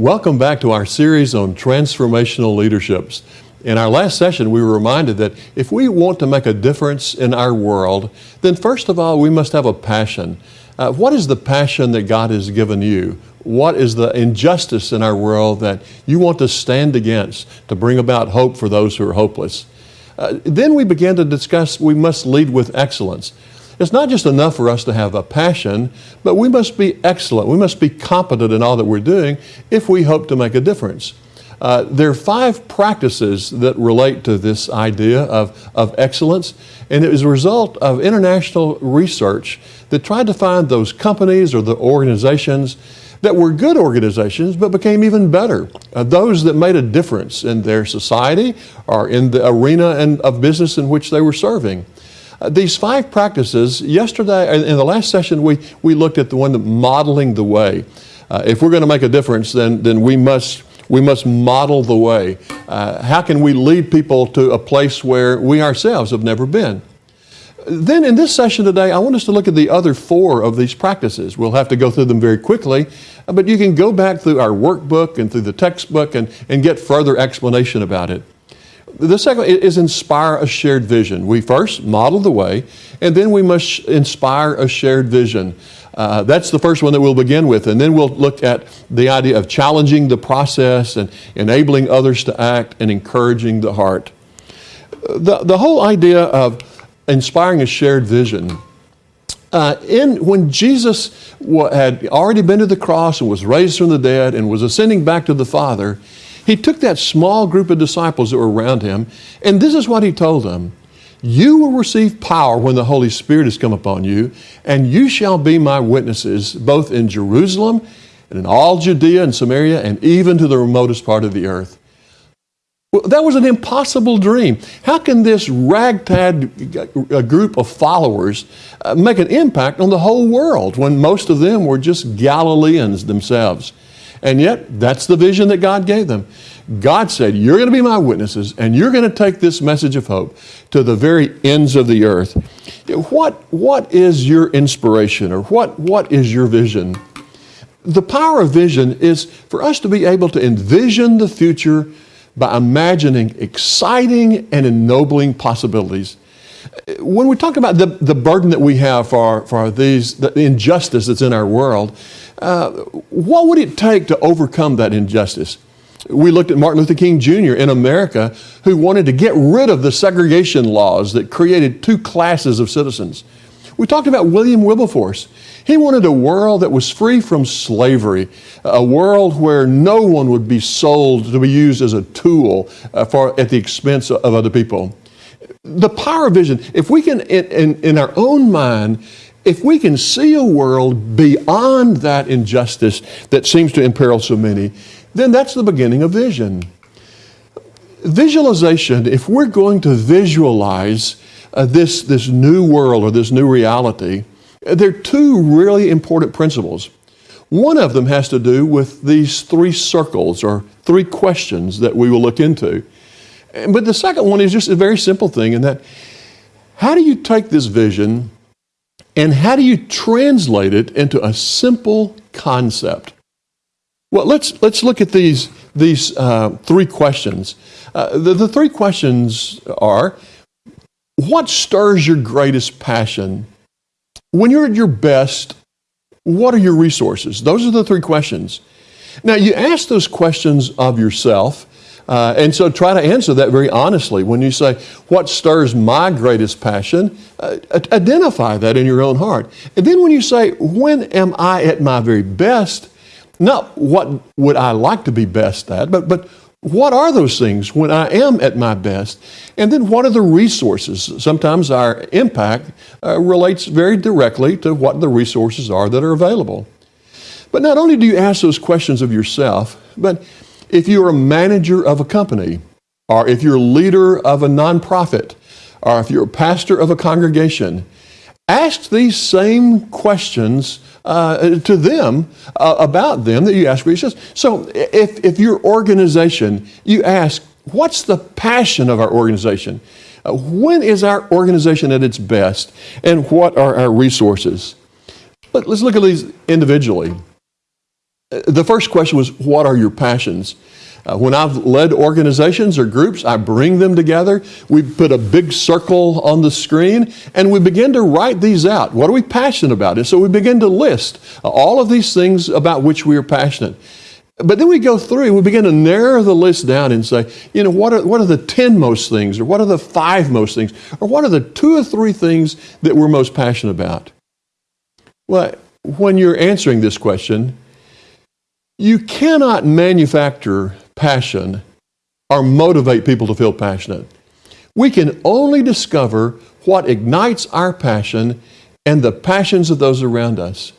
Welcome back to our series on transformational leaderships. In our last session, we were reminded that if we want to make a difference in our world, then first of all, we must have a passion. Uh, what is the passion that God has given you? What is the injustice in our world that you want to stand against to bring about hope for those who are hopeless? Uh, then we began to discuss we must lead with excellence. It's not just enough for us to have a passion, but we must be excellent. We must be competent in all that we're doing if we hope to make a difference. Uh, there are five practices that relate to this idea of, of excellence, and it was a result of international research that tried to find those companies or the organizations that were good organizations but became even better. Uh, those that made a difference in their society or in the arena and, of business in which they were serving. Uh, these five practices, yesterday, in the last session, we, we looked at the one that modeling the way. Uh, if we're going to make a difference, then, then we, must, we must model the way. Uh, how can we lead people to a place where we ourselves have never been? Then in this session today, I want us to look at the other four of these practices. We'll have to go through them very quickly, uh, but you can go back through our workbook and through the textbook and, and get further explanation about it. The second is inspire a shared vision. We first model the way, and then we must inspire a shared vision. Uh, that's the first one that we'll begin with, and then we'll look at the idea of challenging the process and enabling others to act and encouraging the heart. The, the whole idea of inspiring a shared vision. Uh, in, when Jesus had already been to the cross and was raised from the dead and was ascending back to the Father, he took that small group of disciples that were around him, and this is what he told them You will receive power when the Holy Spirit has come upon you, and you shall be my witnesses both in Jerusalem and in all Judea and Samaria and even to the remotest part of the earth. Well, that was an impossible dream. How can this ragtag uh, group of followers uh, make an impact on the whole world when most of them were just Galileans themselves? And yet, that's the vision that God gave them. God said, You're going to be my witnesses, and you're going to take this message of hope to the very ends of the earth. What, what is your inspiration, or what, what is your vision? The power of vision is for us to be able to envision the future by imagining exciting and ennobling possibilities. When we talk about the, the burden that we have for, for these, the injustice that's in our world, uh, what would it take to overcome that injustice? We looked at Martin Luther King Jr. in America who wanted to get rid of the segregation laws that created two classes of citizens. We talked about William Wilberforce. He wanted a world that was free from slavery, a world where no one would be sold to be used as a tool uh, for, at the expense of other people. The power of vision, if we can, in, in, in our own mind, if we can see a world beyond that injustice that seems to imperil so many, then that's the beginning of vision. Visualization, if we're going to visualize uh, this, this new world or this new reality, there are two really important principles. One of them has to do with these three circles or three questions that we will look into. But the second one is just a very simple thing in that how do you take this vision and how do you translate it into a simple concept? Well, let's, let's look at these, these uh, three questions. Uh, the, the three questions are what stirs your greatest passion? When you're at your best, what are your resources? Those are the three questions. Now, you ask those questions of yourself, uh, and so try to answer that very honestly. When you say, What stirs my greatest passion? Uh, identify that in your own heart. And then when you say, When am I at my very best? Not what would I like to be best at, but, but what are those things when I am at my best? And then what are the resources? Sometimes our impact uh, relates very directly to what the resources are that are available. But not only do you ask those questions of yourself, but if you're a manager of a company, or if you're a leader of a nonprofit, or if you're a pastor of a congregation, ask these same questions uh, to them uh, about them that you ask yourself. So if, if your organization, you ask, what's the passion of our organization? Uh, when is our organization at its best? And what are our resources? But let's look at these individually. The first question was, What are your passions? Uh, when I've led organizations or groups, I bring them together. We put a big circle on the screen and we begin to write these out. What are we passionate about? And so we begin to list uh, all of these things about which we are passionate. But then we go through and we begin to narrow the list down and say, you know, what are, what are the 10 most things, or what are the five most things, or what are the two or three things that we're most passionate about? Well, when you're answering this question, you cannot manufacture passion or motivate people to feel passionate. We can only discover what ignites our passion and the passions of those around us.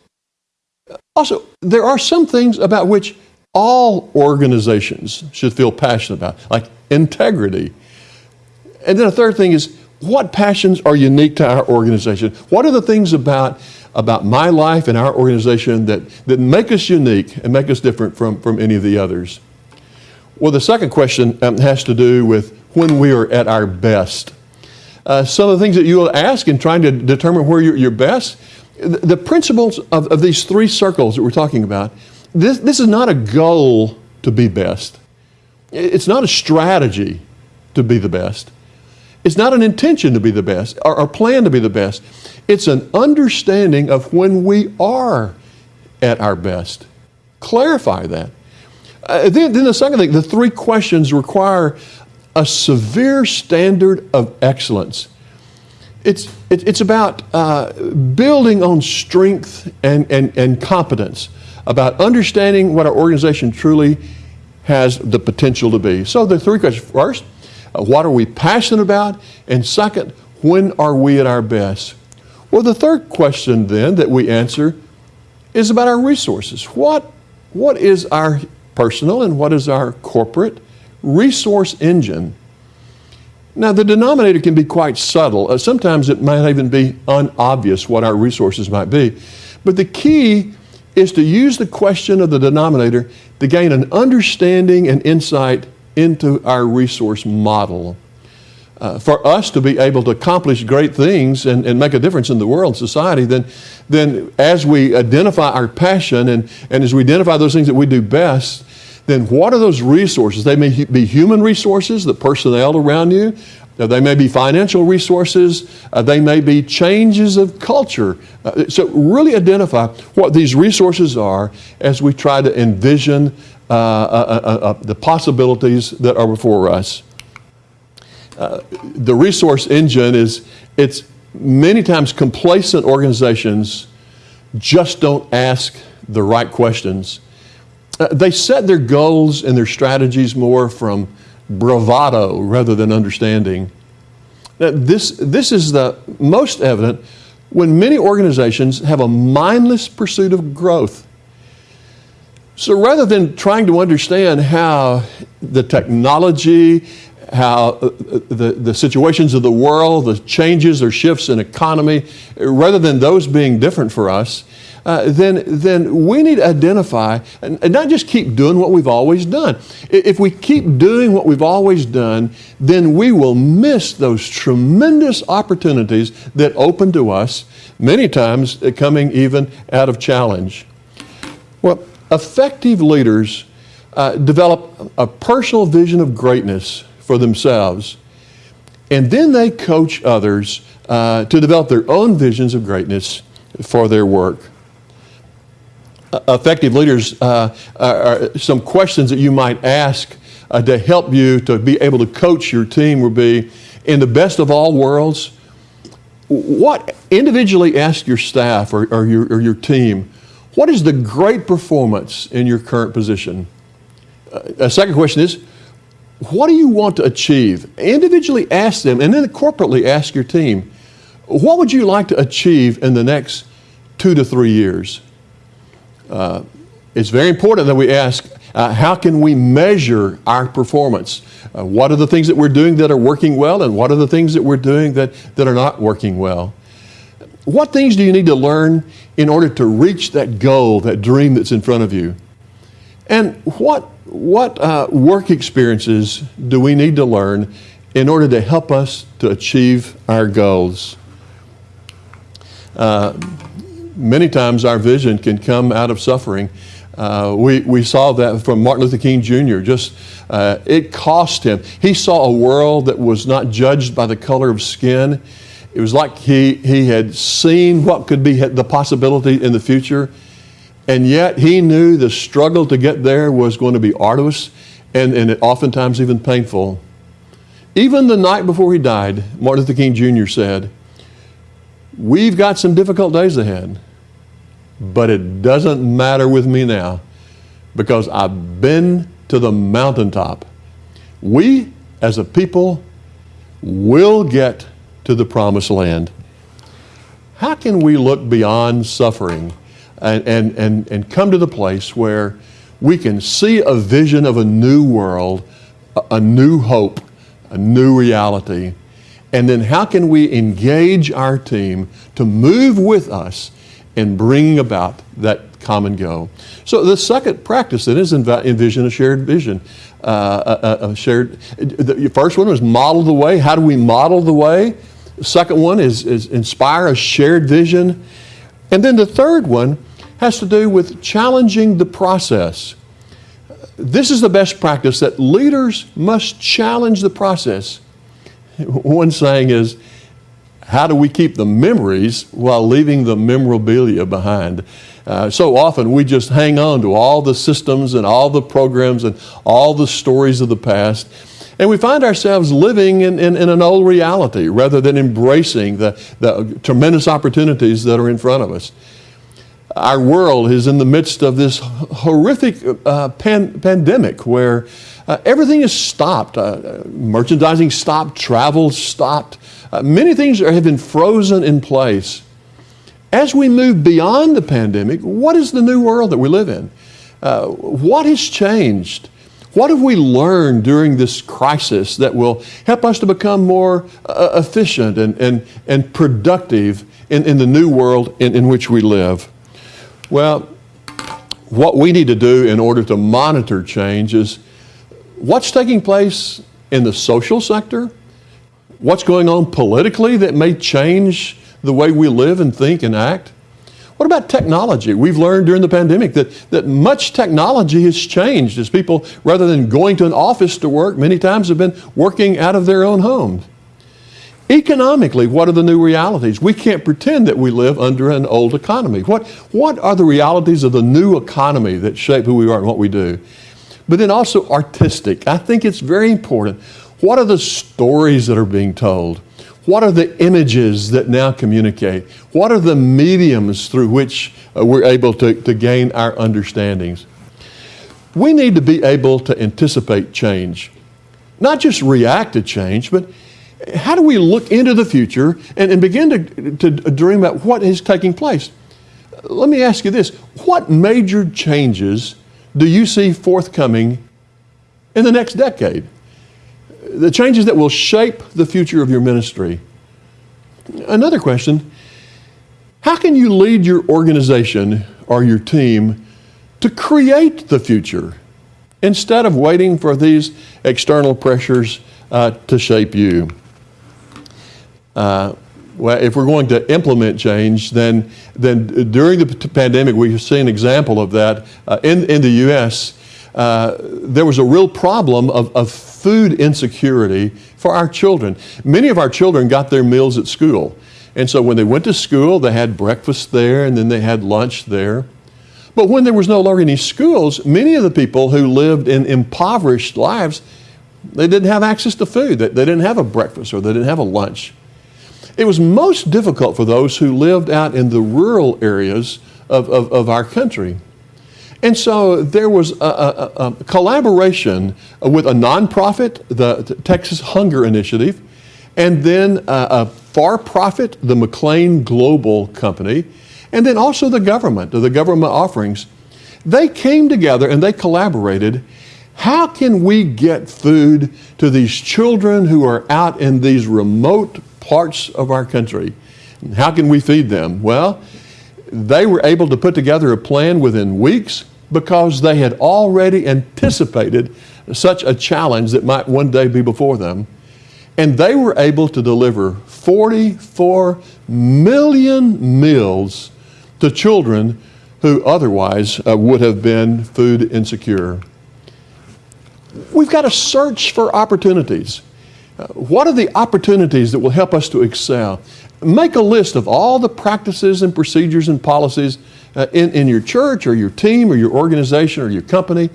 Also, there are some things about which all organizations should feel passionate about, like integrity. And then a third thing is what passions are unique to our organization? What are the things about, about my life and our organization that, that make us unique and make us different from, from any of the others? Well, the second question um, has to do with when we are at our best. Uh, some of the things that you will ask in trying to determine where you're, you're best, the, the principles of, of these three circles that we're talking about this, this is not a goal to be best. It's not a strategy to be the best. It's not an intention to be the best or a plan to be the best. It's an understanding of when we are at our best. Clarify that. Uh, then, then the second thing, the three questions require a severe standard of excellence. It's, it, it's about uh, building on strength and, and, and competence about understanding what our organization truly has the potential to be. So the three questions. First, uh, what are we passionate about? And second, when are we at our best? Well, the third question then that we answer is about our resources. What, what is our personal and what is our corporate resource engine? Now, the denominator can be quite subtle. Uh, sometimes it might even be unobvious what our resources might be. But the key is to use the question of the denominator to gain an understanding and insight into our resource model. Uh, for us to be able to accomplish great things and, and make a difference in the world and society, then, then as we identify our passion and, and as we identify those things that we do best, then what are those resources? They may be human resources, the personnel around you, they may be financial resources, uh, they may be changes of culture. Uh, so, really identify what these resources are as we try to envision uh, uh, uh, uh the possibilities that are before us. Uh, the resource engine is, it's many times complacent organizations just don't ask the right questions. Uh, they set their goals and their strategies more from bravado rather than understanding. Now, this, this is the most evident when many organizations have a mindless pursuit of growth. So rather than trying to understand how the technology, how uh, the, the situations of the world, the changes or shifts in economy, rather than those being different for us, uh, then, then we need to identify and, and, not just keep doing what we've always done. If we keep doing what we've always done, then we will miss those tremendous opportunities that open to us, many times uh, coming even out of challenge. Well, effective leaders uh, develop a personal vision of greatness for themselves, and then they coach others uh, to develop their own visions of greatness for their work. Effective leaders uh, are some questions that you might ask uh, to help you to be able to coach your team would be in the best of all worlds what individually ask your staff or, or, your, or your team what is the great performance in your current position? Uh, a second question is what do you want to achieve individually ask them and then corporately ask your team what would you like to achieve in the next two to three years uh, it's very important that we ask uh, how can we measure our performance? Uh, what are the things that we're doing that are working well, and what are the things that we're doing that, that are not working well? What things do you need to learn in order to reach that goal, that dream that's in front of you? And what, what uh, work experiences do we need to learn in order to help us to achieve our goals? Uh, many times our vision can come out of suffering. Uh, we, we saw that from Martin Luther King Jr. Just uh, it cost him. He saw a world that was not judged by the color of skin. It was like he, he had seen what could be the possibility in the future, and yet he knew the struggle to get there was going to be arduous and, and oftentimes even painful. Even the night before he died, Martin Luther King Jr. said, We've got some difficult days ahead, but it doesn't matter with me now because I've been to the mountaintop. We, as a people, will get to the promised land. How can we look beyond suffering and, and, and, and come to the place where we can see a vision of a new world, a, new hope, a new reality? And then how can we engage our team to move with us in bringing about that common goal? So the second practice then is envision a shared vision. Uh, a, a, shared, the first one was model the way. How do we model the way? The second one is, is inspire a shared vision. And then the third one has to do with challenging the process. This is the best practice that leaders must challenge the process. One saying is, how do we keep the memories while leaving the memorabilia behind? Uh, so often we just hang on to all the systems and all the programs and all the stories of the past. And we find ourselves living in, in, in an old reality rather than embracing the, the tremendous opportunities that are in front of us. Our world is in the midst of this horrific uh, pan, pandemic where uh, everything is stopped. Uh, merchandising stopped, travel stopped. Uh, many things have been frozen in place. As we move beyond the pandemic, what is the new world that we live in? Uh, what has changed? What have we learned during this crisis that will help us to become more uh, efficient and, and, and productive in, in the new world in, in which we live? Well, what we need to do in order to monitor change is what's taking place in the social sector, what's going on politically that may change the way we live and think and act? What about technology? We've learned during the pandemic that, that much technology has changed as people, rather than going to an office to work, many times have been working out of their own homes. Economically, what are the new realities? We can't pretend that we live under an old economy. What, what are the realities of the new economy that shape who we are and what we do? But then also artistic. I think it's very important. What are the stories that are being told? What are the images that now communicate? What are the mediums through which uh, we're able to, to gain our understandings? We need to be able to anticipate change, not just react to change, but how do we look into the future and, and begin to, to dream about what is taking place? Let me ask you this what major changes do you see forthcoming in the next decade? the changes that will shape the future of your ministry. Another question How can you lead your organization or your team to create the future instead of waiting for these external pressures uh, to shape you? Uh, well, if we're going to implement change, then, then during the pandemic, we've seen an example of that uh, in, in the U.S. Uh, there was a real problem of, of food insecurity for our children. Many of our children got their meals at school. And so when they went to school, they had breakfast there and then they had lunch there. But when there was no longer any schools, many of the people who lived in impoverished lives, they didn't have access to food. They, they didn't have a breakfast or they didn't have a lunch. It was most difficult for those who lived out in the rural areas of, of, of our country. And so there was a, a, a collaboration with a nonprofit, the Texas Hunger Initiative, and then a, a for profit, the McLane Global Company, and then also the government, the government offerings. They came together and they collaborated. How can we get food to these children who are out in these remote parts of our country? How can we feed them? Well, they were able to put together a plan within weeks because they had already anticipated such a challenge that might one day be before them. And they were able to deliver 44 million meals to children who otherwise uh, would have been food insecure. We've got to search for opportunities. Uh, what are the opportunities that will help us to excel? Make a list of all the practices and procedures and policies uh, in, in your church or your team or your organization or your company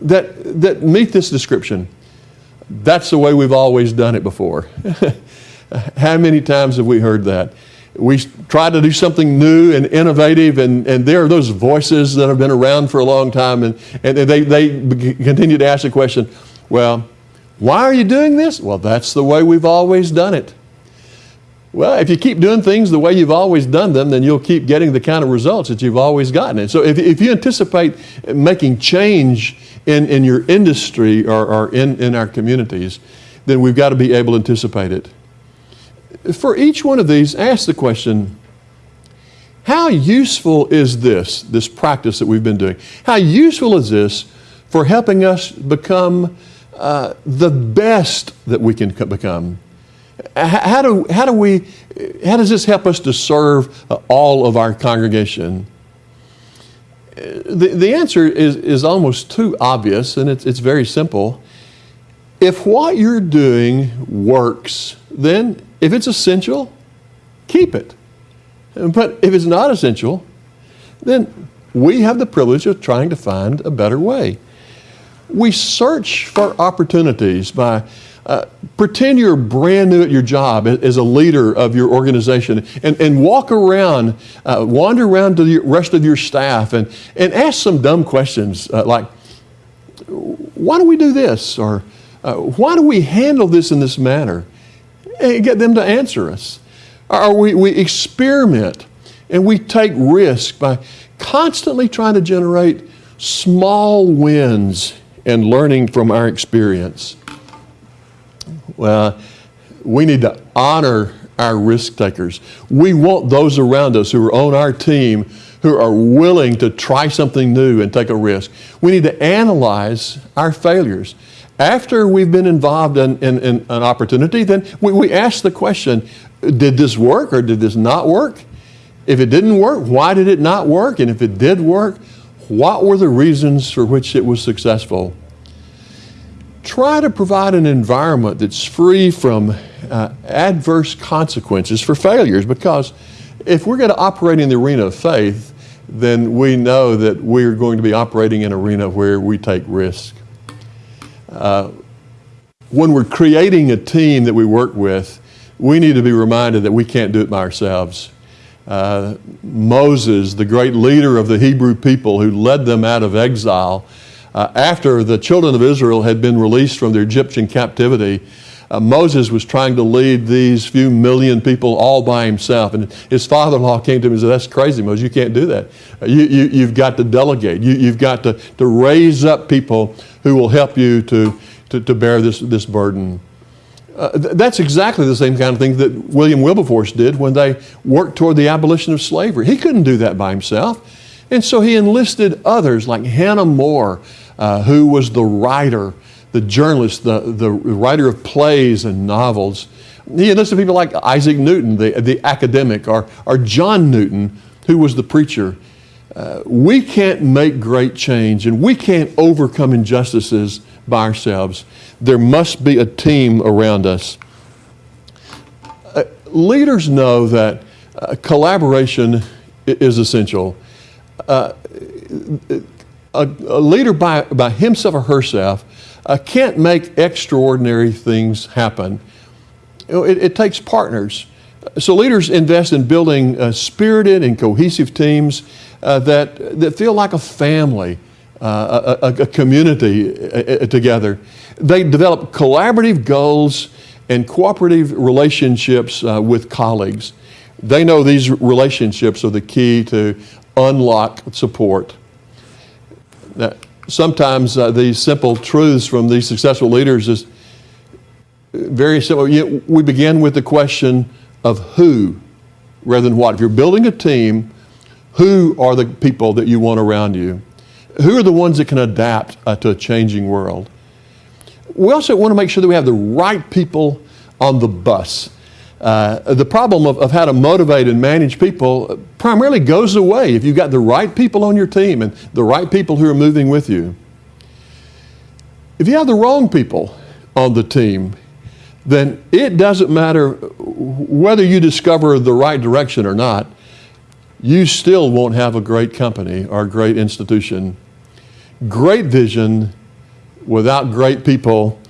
that, that meet this description. That's the way we've always done it before. How many times have we heard that? We try to do something new and innovative, and, and there are those voices that have been around for a long time, and, and they, they continue to ask the question, well, why are you doing this? Well, that's the way we've always done it. Well, if you keep doing things the way you've always done them, then you'll keep getting the kind of results that you've always gotten. And so if, if you anticipate making change in, in your industry or, or in, in our communities, then we've got to be able to anticipate it. For each one of these, ask the question, how useful is this, this practice that we've been doing? How useful is this for helping us become uh, the best that we can become? How do, how do we, how does this help us to serve uh, all of our congregation? The, the answer is, is almost too obvious, and it's, it's very simple. If what you're doing works, then if it's essential, keep it. But if it's not essential, then we have the privilege of trying to find a better way. We search for opportunities by uh, pretend you're brand new at your job as a leader of your organization and, and walk around, uh, wander around to the rest of your staff and, and ask some dumb questions uh, like, why do we do this? Or uh, why do we handle this in this manner? And get them to answer us. Or we, we experiment and we take risk by constantly trying to generate small wins and learning from our experience. Well, we need to honor our risk takers. We want those around us who are on our team who are willing to try something new and take a risk. We need to analyze our failures. After we've been involved in, in, in an opportunity, then we, we ask the question, did this work or did this not work? If it didn't work, why did it not work? And if it did work, what were the reasons for which it was successful? try to provide an environment that's free from uh, adverse consequences for failures because if we're going to operate in the arena of faith, then we know that we're going to be operating in an arena where we take risk. Uh, when we're creating a team that we work with, we need to be reminded that we can't do it by ourselves. Uh, Moses, the great leader of the Hebrew people who led them out of exile, uh, after the children of Israel had been released from their Egyptian captivity, uh, Moses was trying to lead these few million people all by himself. And his father-in-law came to him and said, that's crazy, Moses, you can't do that. You, you, you've got to delegate. You, you've got to, to raise up people who will help you to, to, to bear this, this burden. Uh, th that's exactly the same kind of thing that William Wilberforce did when they worked toward the abolition of slavery. He couldn't do that by himself. And so he enlisted others like Hannah More, uh, who was the writer, the journalist, the, the writer of plays and novels. He enlisted people like Isaac Newton, the, the academic, or, or John Newton, who was the preacher. Uh, we can't make great change and we can't overcome injustices by ourselves. There must be a team around us. Uh, leaders know that uh, collaboration is essential. Uh, a, a leader by, by himself or herself uh, can't make extraordinary things happen. It, it, takes partners. So leaders invest in building spirited and cohesive teams uh, that, that feel like a family, uh, a, a, community uh, uh, together. They develop collaborative goals and cooperative relationships with colleagues. They know these relationships are the key to unlock support. Now, sometimes uh, these simple truths from these successful leaders is very simple. we begin with the question of who rather than what. If you're building a team, who are the people that you want around you? Who are the ones that can adapt uh, to a changing world? We also want to make sure that we have the right people on the bus. Uh, the problem of, of how to motivate and manage people primarily goes away if you've got the right people on your team and the right people who are moving with you. If you have the wrong people on the team, then it doesn't matter whether you discover the right direction or not, you still won't have a great company or a great institution. Great vision without great people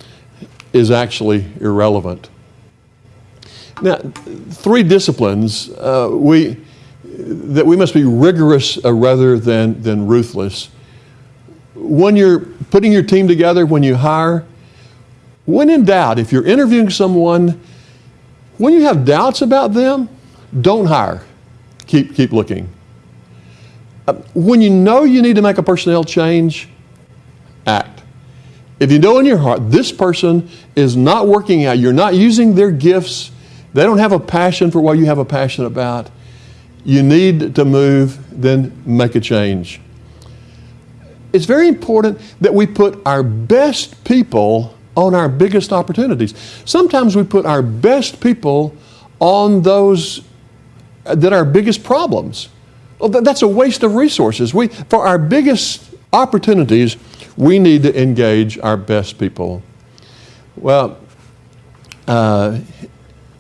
is actually irrelevant. Now, three disciplines uh, we, that we must be rigorous uh, rather than, than ruthless. When you're putting your team together, when you hire, when in doubt, if you're interviewing someone, when you have doubts about them, don't hire. Keep, keep looking. Uh, when you know you need to make a personnel change, act. If you know in your heart this person is not working out, you're not using their gifts, they don't have a passion for what you have a passion about, you need to move, then make a change. It's very important that we put our best people on our biggest opportunities. Sometimes we put our best people on those that are our biggest problems. Well, that's a waste of resources. We, for our biggest opportunities, we need to engage our best people. Well, uh,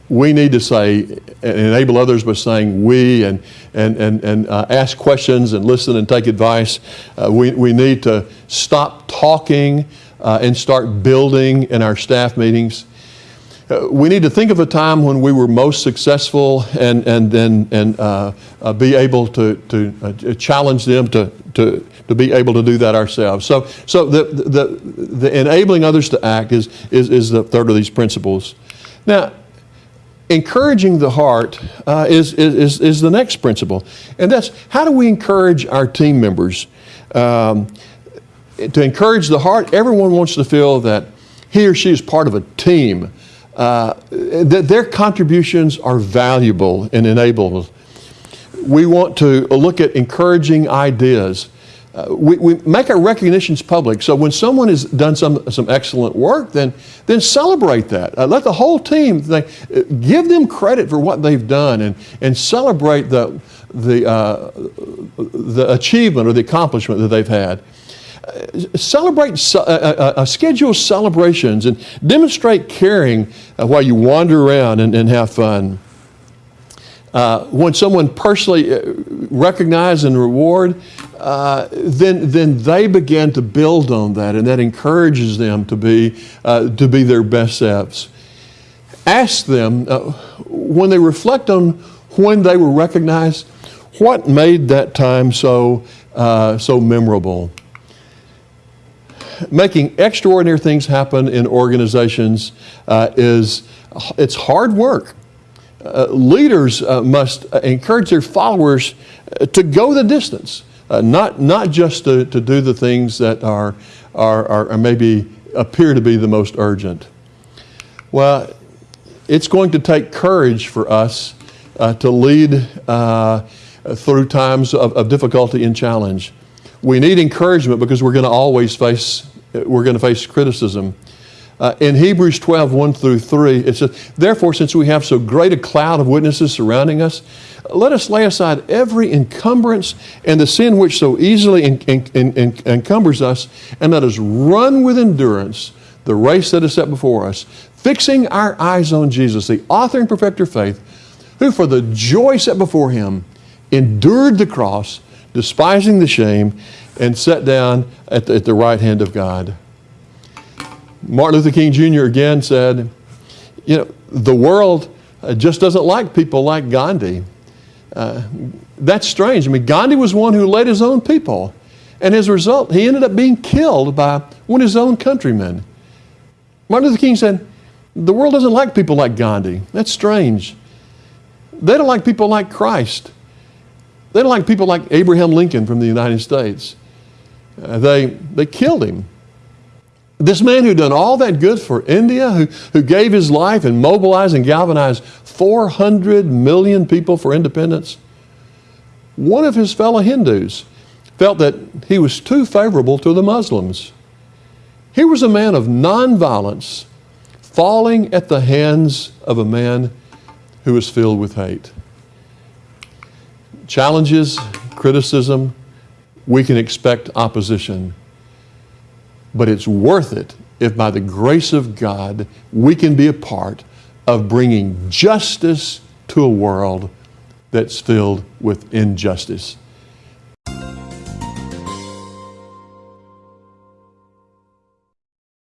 we need to say, and enable others by saying we and, and, and, and uh, ask questions and listen and take advice. Uh, we, we need to stop talking uh, and start building in our staff meetings. Uh, we need to think of a time when we were most successful and, and, then and, uh, uh, be able to, to uh, challenge them to, to, to be able to do that ourselves. So, so the, the, the enabling others to act is, is, is the third of these principles. Now, encouraging the heart uh, is, is, is the next principle. And that's how do we encourage our team members? Um, to encourage the heart, everyone wants to feel that he or she is part of a team, uh, that their contributions are valuable and enable. We want to look at encouraging ideas. Uh, we, we, make our recognitions public. So when someone has done some, some excellent work, then, then celebrate that. Uh, let the whole team, think, give them credit for what they've done and, and celebrate the, the, uh, the achievement or the accomplishment that they've had celebrate, uh, uh, uh, uh, schedule celebrations and demonstrate caring uh, while you wander around and, and have fun. Uh, when someone personally recognize and reward, then, then they begin to build on that and that encourages them to be, to be their best selves. Ask them, when they reflect on when they were recognized, what made that time so, so memorable? Making extraordinary things happen in organizations uh, is it's hard work. Uh, leaders uh, must encourage their followers uh, to go the distance, uh, not, not just to, to do the things that are, are, are, maybe appear to be the most urgent. Well, it's going to take courage for us uh, to lead through times of, of difficulty and challenge. We need encouragement because we're going to always face we're going to face criticism. Uh, in Hebrews 12, 1 through 3, it says, Therefore, since we have so great a cloud of witnesses surrounding us, let us lay aside every encumbrance and the sin which so easily en- en- en- encumbers us, and let us run with endurance the race that is set before us, fixing our eyes on Jesus, the author and perfecter of faith, who for the joy set before him endured the cross, despising the shame, and sat down at the, at the right hand of God. Martin Luther King Jr. again said, You know, the world uh, just doesn't like people like Gandhi. Uh, that's strange. I mean, Gandhi was one who led his own people. And as a result, he ended up being killed by one of his own countrymen. Martin Luther King said, The world doesn't like people like Gandhi. That's strange. They don't like people like Christ. They don't like people like Abraham Lincoln from the United States. Uh, they, they killed him. This man who'd done all that good for India, who, who gave his life and mobilized and galvanized 400 million people for independence, one of his fellow Hindus felt that he was too favorable to the Muslims. He was a man of nonviolence falling at the hands of a man who was filled with hate. Challenges, criticism, we can expect opposition. But it's worth it if by the grace of God we can be a part of bringing justice to a world that's filled with injustice.